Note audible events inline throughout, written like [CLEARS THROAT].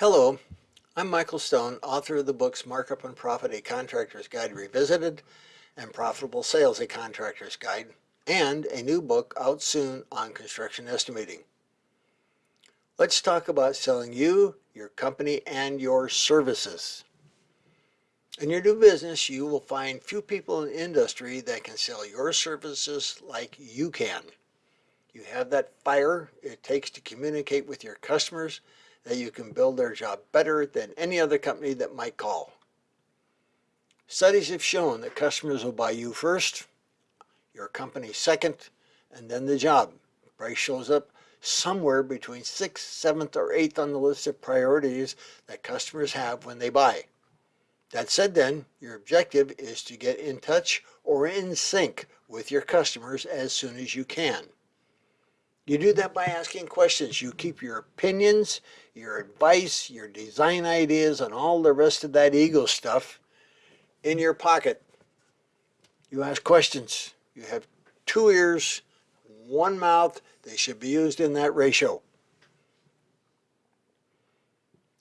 Hello, I'm Michael Stone, author of the books Markup and Profit, A Contractor's Guide Revisited and Profitable Sales, A Contractor's Guide, and a new book out soon on construction estimating. Let's talk about selling you, your company, and your services. In your new business, you will find few people in the industry that can sell your services like you can. You have that fire it takes to communicate with your customers that you can build their job better than any other company that might call. Studies have shown that customers will buy you first, your company second, and then the job. Price shows up somewhere between 6th, 7th, or 8th on the list of priorities that customers have when they buy. That said then, your objective is to get in touch or in sync with your customers as soon as you can. You do that by asking questions. You keep your opinions, your advice, your design ideas, and all the rest of that ego stuff in your pocket. You ask questions. You have two ears, one mouth. They should be used in that ratio.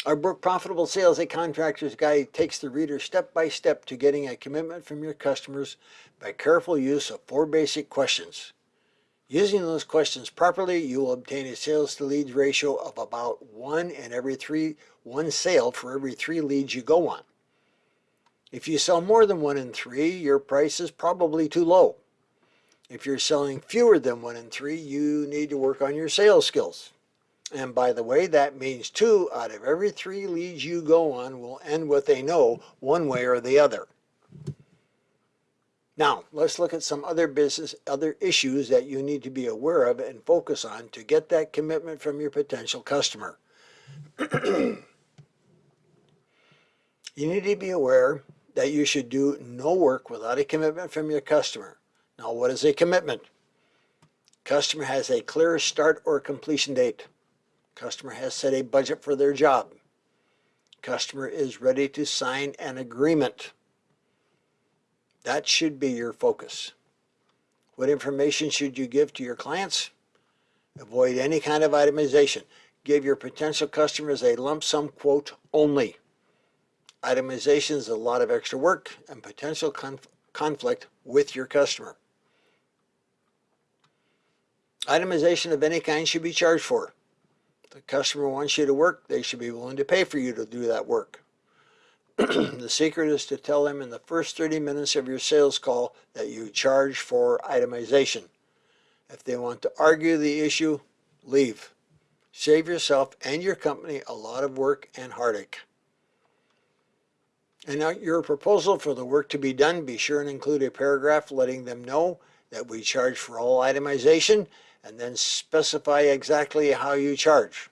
Our book, Profitable Sales, A Contractor's Guide, takes the reader step by step to getting a commitment from your customers by careful use of four basic questions. Using those questions properly, you will obtain a sales to leads ratio of about one in every three, one sale for every three leads you go on. If you sell more than one in three, your price is probably too low. If you're selling fewer than one in three, you need to work on your sales skills. And by the way, that means two out of every three leads you go on will end with a no one way or the other. Now, let's look at some other business, other issues that you need to be aware of and focus on to get that commitment from your potential customer. [CLEARS THROAT] you need to be aware that you should do no work without a commitment from your customer. Now, what is a commitment? Customer has a clear start or completion date. Customer has set a budget for their job. Customer is ready to sign an agreement. That should be your focus. What information should you give to your clients? Avoid any kind of itemization. Give your potential customers a lump sum quote only. Itemization is a lot of extra work and potential conf conflict with your customer. Itemization of any kind should be charged for. If the customer wants you to work, they should be willing to pay for you to do that work. [CLEARS THROAT] the secret is to tell them in the first 30 minutes of your sales call that you charge for itemization. If they want to argue the issue, leave. Save yourself and your company a lot of work and heartache. And now your proposal for the work to be done, be sure and include a paragraph letting them know that we charge for all itemization and then specify exactly how you charge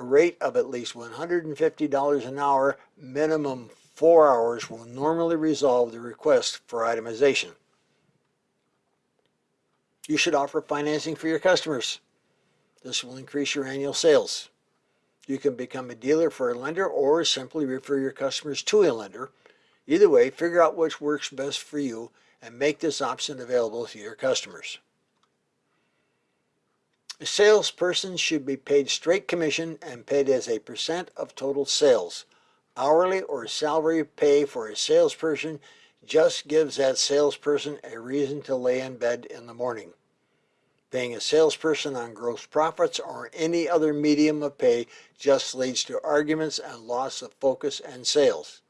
rate of at least $150 an hour, minimum four hours will normally resolve the request for itemization. You should offer financing for your customers. This will increase your annual sales. You can become a dealer for a lender or simply refer your customers to a lender. Either way, figure out which works best for you and make this option available to your customers. A salesperson should be paid straight commission and paid as a percent of total sales. Hourly or salary pay for a salesperson just gives that salesperson a reason to lay in bed in the morning. Paying a salesperson on gross profits or any other medium of pay just leads to arguments and loss of focus and sales.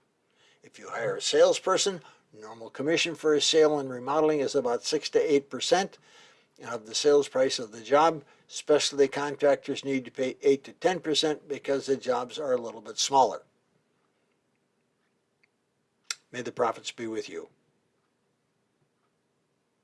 If you hire a salesperson, normal commission for a sale and remodeling is about 6 to 8% of the sales price of the job. Specialty contractors need to pay 8 to 10% because the jobs are a little bit smaller. May the profits be with you.